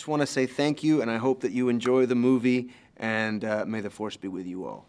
Just want to say thank you, and I hope that you enjoy the movie, and uh, may the force be with you all.